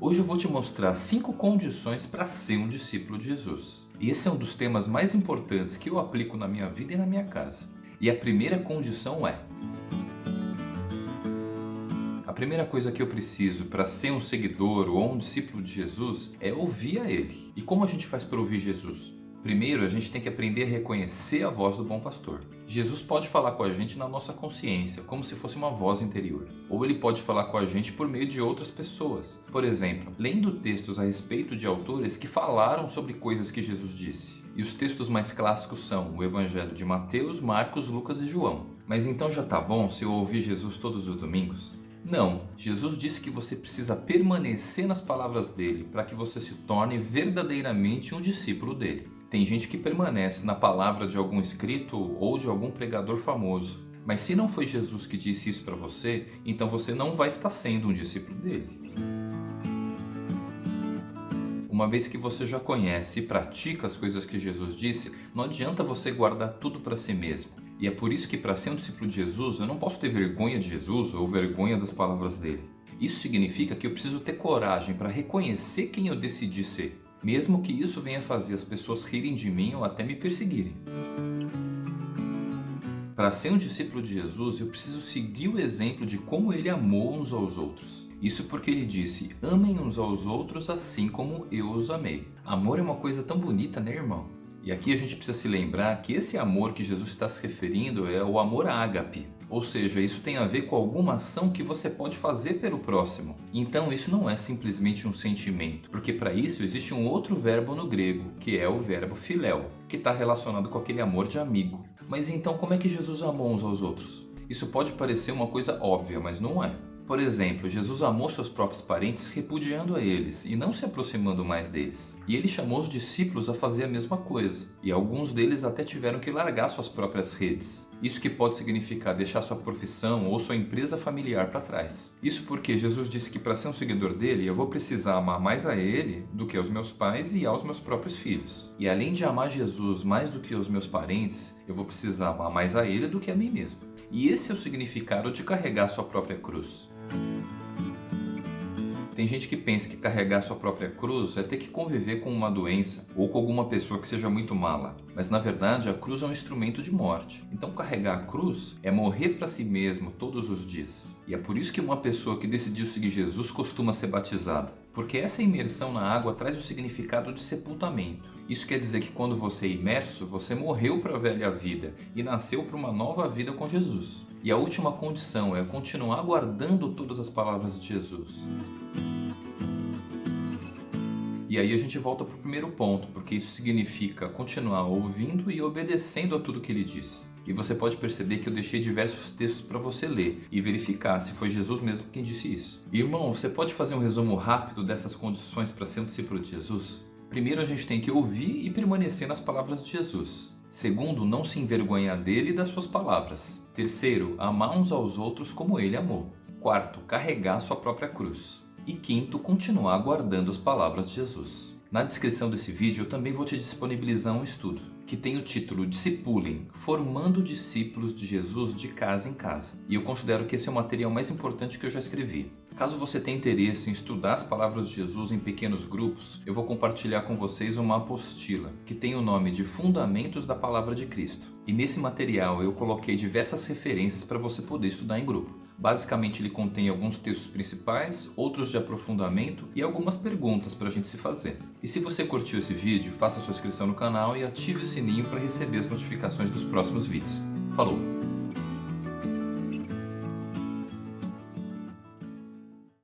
Hoje eu vou te mostrar 5 condições para ser um discípulo de Jesus. E esse é um dos temas mais importantes que eu aplico na minha vida e na minha casa. E a primeira condição é... A primeira coisa que eu preciso para ser um seguidor ou um discípulo de Jesus é ouvir a Ele. E como a gente faz para ouvir Jesus? Primeiro, a gente tem que aprender a reconhecer a voz do bom pastor. Jesus pode falar com a gente na nossa consciência, como se fosse uma voz interior. Ou ele pode falar com a gente por meio de outras pessoas. Por exemplo, lendo textos a respeito de autores que falaram sobre coisas que Jesus disse. E os textos mais clássicos são o Evangelho de Mateus, Marcos, Lucas e João. Mas então já tá bom se eu ouvir Jesus todos os domingos? Não, Jesus disse que você precisa permanecer nas palavras dele para que você se torne verdadeiramente um discípulo dele. Tem gente que permanece na palavra de algum escrito ou de algum pregador famoso. Mas se não foi Jesus que disse isso para você, então você não vai estar sendo um discípulo dele. Uma vez que você já conhece e pratica as coisas que Jesus disse, não adianta você guardar tudo para si mesmo. E é por isso que para ser um discípulo de Jesus, eu não posso ter vergonha de Jesus ou vergonha das palavras dele. Isso significa que eu preciso ter coragem para reconhecer quem eu decidi ser mesmo que isso venha fazer as pessoas rirem de mim ou até me perseguirem. Para ser um discípulo de Jesus, eu preciso seguir o exemplo de como ele amou uns aos outros. Isso porque ele disse, amem uns aos outros assim como eu os amei. Amor é uma coisa tão bonita, né irmão? E aqui a gente precisa se lembrar que esse amor que Jesus está se referindo é o amor ágape, ou seja, isso tem a ver com alguma ação que você pode fazer pelo próximo. Então isso não é simplesmente um sentimento, porque para isso existe um outro verbo no grego, que é o verbo filéu, que está relacionado com aquele amor de amigo. Mas então como é que Jesus amou uns aos outros? Isso pode parecer uma coisa óbvia, mas não é. Por exemplo, Jesus amou seus próprios parentes repudiando a eles e não se aproximando mais deles. E ele chamou os discípulos a fazer a mesma coisa. E alguns deles até tiveram que largar suas próprias redes. Isso que pode significar deixar sua profissão ou sua empresa familiar para trás. Isso porque Jesus disse que para ser um seguidor dele, eu vou precisar amar mais a ele do que aos meus pais e aos meus próprios filhos. E além de amar Jesus mais do que os meus parentes, eu vou precisar amar mais a ele do que a mim mesmo. E esse é o significado de carregar sua própria cruz. Tem gente que pensa que carregar sua própria cruz é ter que conviver com uma doença ou com alguma pessoa que seja muito mala. Mas na verdade a cruz é um instrumento de morte. Então carregar a cruz é morrer para si mesmo todos os dias. E é por isso que uma pessoa que decidiu seguir Jesus costuma ser batizada. Porque essa imersão na água traz o significado de sepultamento. Isso quer dizer que quando você é imerso, você morreu para a velha vida e nasceu para uma nova vida com Jesus. E a última condição é continuar guardando todas as palavras de Jesus. E aí a gente volta para o primeiro ponto, porque isso significa continuar ouvindo e obedecendo a tudo que ele disse. E você pode perceber que eu deixei diversos textos para você ler e verificar se foi Jesus mesmo quem disse isso. Irmão, você pode fazer um resumo rápido dessas condições para ser um discípulo de Jesus? Primeiro a gente tem que ouvir e permanecer nas palavras de Jesus. Segundo, não se envergonhar dele e das suas palavras. Terceiro, amar uns aos outros como ele amou. Quarto, carregar sua própria cruz. E quinto, continuar guardando as palavras de Jesus. Na descrição desse vídeo eu também vou te disponibilizar um estudo que tem o título Discipulem, Formando Discípulos de Jesus de Casa em Casa. E eu considero que esse é o material mais importante que eu já escrevi. Caso você tenha interesse em estudar as palavras de Jesus em pequenos grupos, eu vou compartilhar com vocês uma apostila que tem o nome de Fundamentos da Palavra de Cristo. E nesse material eu coloquei diversas referências para você poder estudar em grupo. Basicamente ele contém alguns textos principais, outros de aprofundamento e algumas perguntas para a gente se fazer. E se você curtiu esse vídeo, faça sua inscrição no canal e ative o sininho para receber as notificações dos próximos vídeos. Falou!